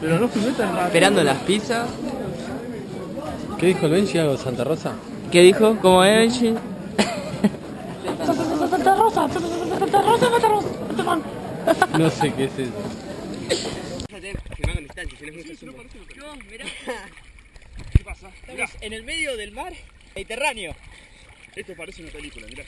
Pero no filmé tan rápido. Esperando las pizzas. ¿Qué dijo el Benji algo de Santa Rosa? ¿Qué dijo? ¿Cómo es, Benji? No sé qué es eso. No, mirá, ¿Qué pasa? Estamos en el medio del mar Mediterráneo. esto parece una película, mirá.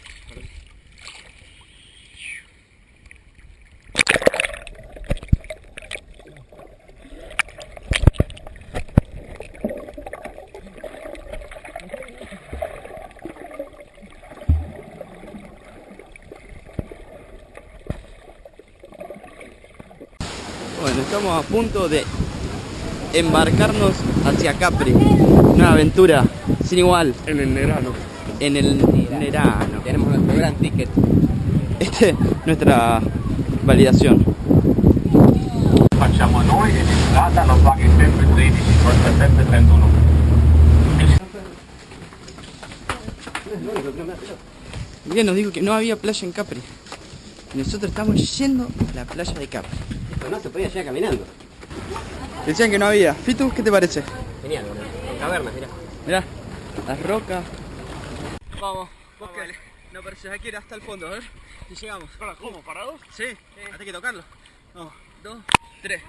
Estamos a punto de embarcarnos hacia Capri. Una aventura sin igual En el Nerano. en el Nerano. Tenemos nuestro gran ticket. Esta es nuestra validación. facciamo noi in strada non paghi sempre 13, costa sempre 31. Miguel nos dijo que no había playa en Capri. Nosotros estamos yendo a la playa de Capri. Pero no se podía llegar caminando. Decían que no había. Fitu, ¿qué te parece? Genial, boludo. Cavernas, mirá. Mirá, las rocas. Vamos, vos que no parece, hay que ir hasta el fondo, a ver si llegamos. Para, ¿cómo? ¿Parados? Sí, hay que tocarlo. Vamos, dos, tres.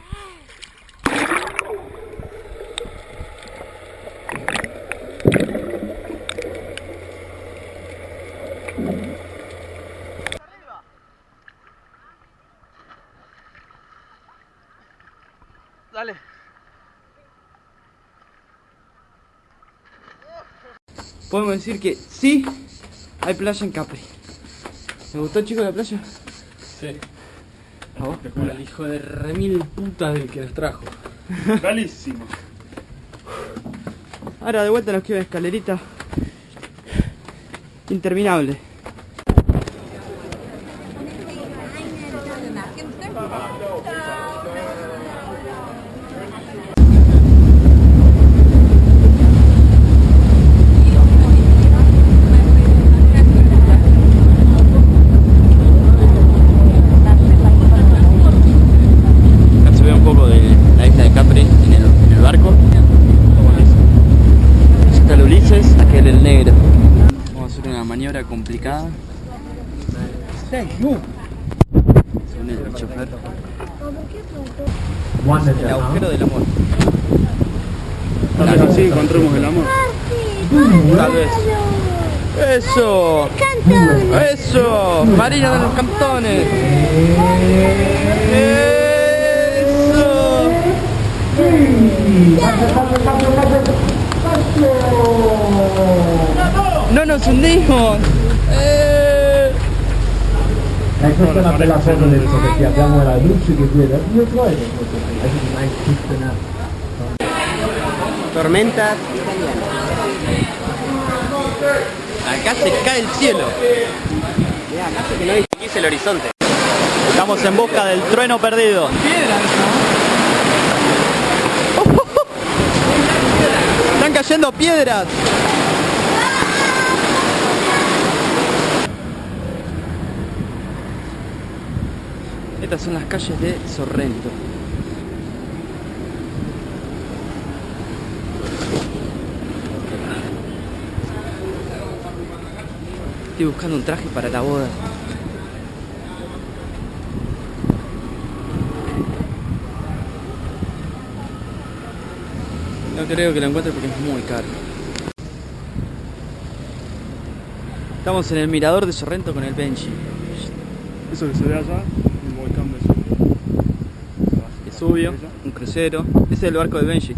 Dale. Podemos decir que sí, hay playa en Capri. ¿Me gustó, chico, la playa? Sí. ¿A vos? El hijo de remil puta del que nos trajo. Galísimo. Ahora de vuelta nos queda una escalerita interminable. Acá se ve un poco de la isla de Capri en el, en el barco. Está el Ulises, Vamos a hacer una maniobra complicada. Según el chofer. El agujero del amor. Tal vez así encontremos el amor. Tal vez. Eso. Eso. Marina de los Cantones. Eso. No nos hundimos. Eh. E questa è una bella foto del perché abbiamo la luce che viene dietro e Tormentas italianas. Acá se cae el cielo. Mirá, acá se que no distinguís el horizonte. Estamos en busca del trueno perdido. Están cayendo piedras. Estas son las calles de Sorrento. Estoy buscando un traje para la boda. No creo que lo encuentre porque es muy caro. Estamos en el mirador de Sorrento con el Benji. Eso que se ve allá, un volcán Es obvio, un crucero. Ese es el barco de Benji.